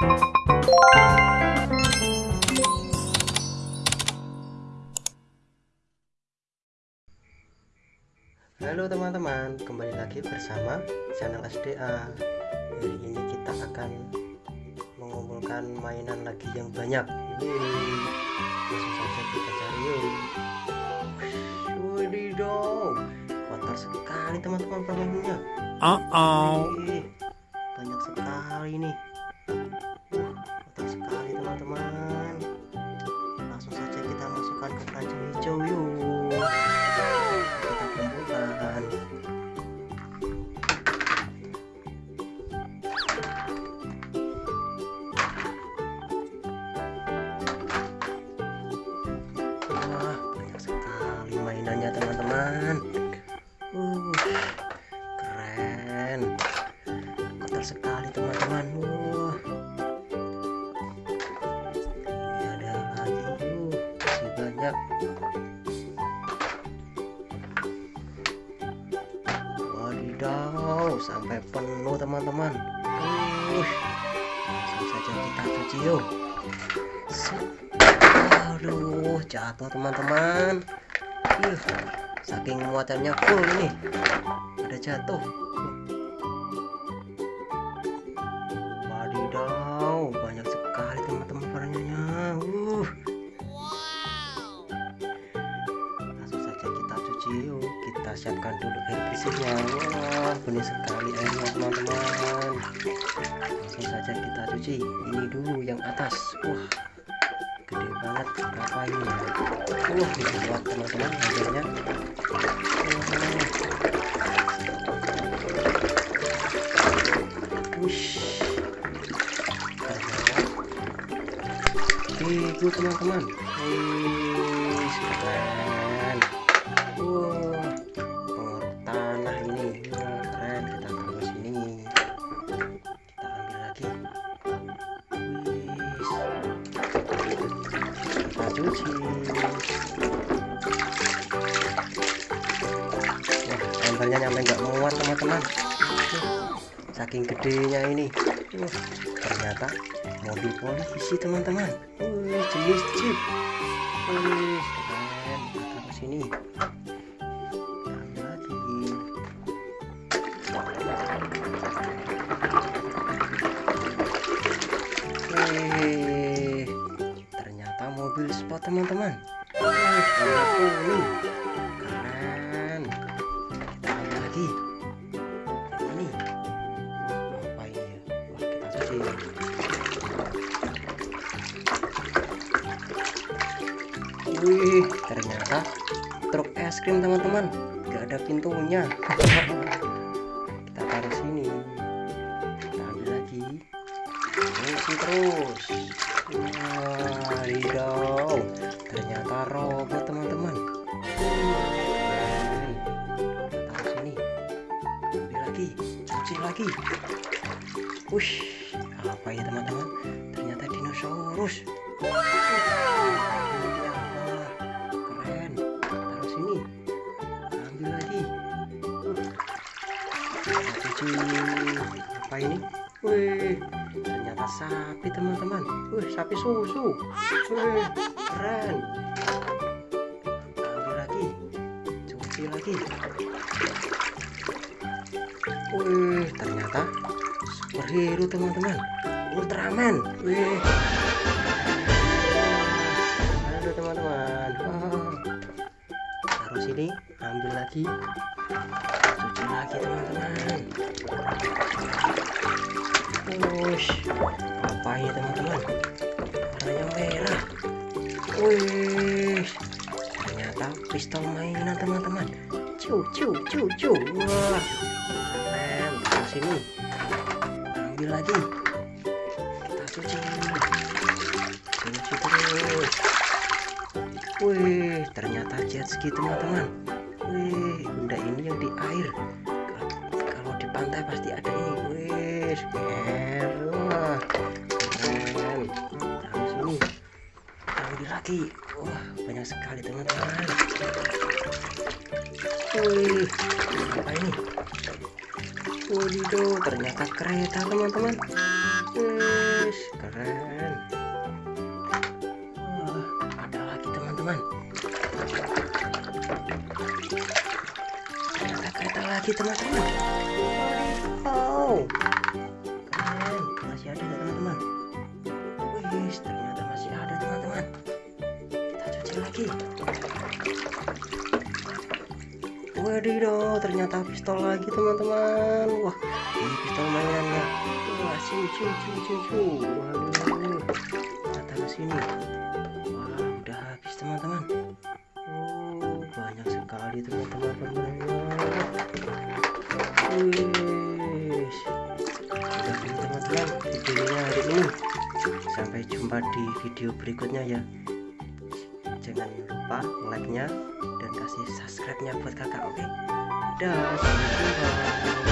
Halo teman-teman, kembali lagi bersama channel SDA. Hari ini kita akan mengumpulkan mainan lagi yang banyak. Yeay. Langsung saja kita cari yuk. Wadidaw, kotor sekali teman-teman permainannya. Uh-oh. Wih, banyak sekali nih. Kotor sekali teman-teman. Wah. Ini ada lagi. Uh, masih banyak. Wadidaw, sampai penuh teman-teman. Uh, langsung saja kita cuci yuk. Aduh, jatuh teman-teman. Saking muatannya full ini. Ada jatuh. Siapkan dulu bersihnya. Wah, benih sekali airnya teman-teman. Langsung saja kita cuci. Ini dulu yang atas. Wah, gede banget berapa ini ya wah ini buat teman-teman airnya Wush. Itu teman-teman Wah embernya nyampe nggak muat teman-teman. Saking gedenya ini. Wah ternyata mobil polisi teman-teman. Wih jenis jeep. Wih keren. Taruh sini teman-teman. Warna kuning. Keren. Kita ambil lagi. Ini. Apa ini ya? Wah, kita cuci. Wih, ternyata truk es krim teman-teman. Gak ada pintunya. kita taruh sini. Kita ambil lagi isi terus wadidaw ternyata robot teman-teman. Taruh sini ambil lagi cuci lagi. Wush apa ya teman-teman? Ternyata dinosaurus. Keren. Taruh sini. Ambil lagi. Cuci. Apa ini Wih, ternyata sapi teman-teman. Wih, sapi susu. Wih, keren. Ambil lagi, cuci lagi. Wih, ternyata superhero teman-teman. Ultraman. Wih. Halo teman-teman. Taruh sini, ambil lagi. Cuci lagi teman-teman. Apa ini teman-teman? Warnanya merah. Wih, ternyata pistol mainan teman-teman. Cu, cu, cu, cu. Wah, keren. Sini, ambil lagi. Kita cuci. Cuci terus. Wih, ternyata jet ski teman-teman. Wih, benda ini yang di air. Kalau di pantai pasti ada ini. Wih, keren. Taruh sini. Ambil lagi. Wah, banyak sekali teman-teman. Wih, apa ini? Wadidaw, ternyata kereta teman-teman. Wih, keren Wah, ada lagi teman-teman ternyata kereta lagi teman-teman oh cuci lagi Wadidaw, ternyata pistol lagi teman-teman. Wah, ini pistol mainannya. Wah, ciu ciu ciu ciu ciu. Waduh, taruh sini. Wah, udah habis teman-teman. Oh, banyak sekali teman-teman. Wih, udah ini teman-teman videonya hari ini. Sampai jumpa di video berikutnya ya. Jangan lupa like-nya dan kasih subscribe-nya buat kakak oke okay? dah sampai jumpa